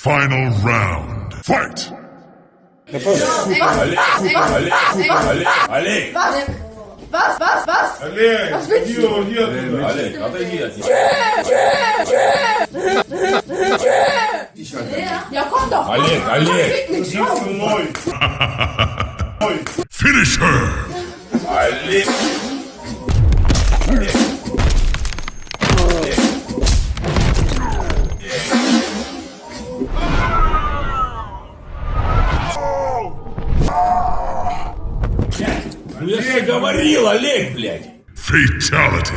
Final round. Fight! Олег, Олег, Олег, Олег, Бас! Бас, бас, бас! Олег, иди, иди оттуда. Олег, отойди от них. Якондо! Олег, Олег, Иди со мной. Finish her! Олег. Ну я же говорил, Олег, блядь. Fatality.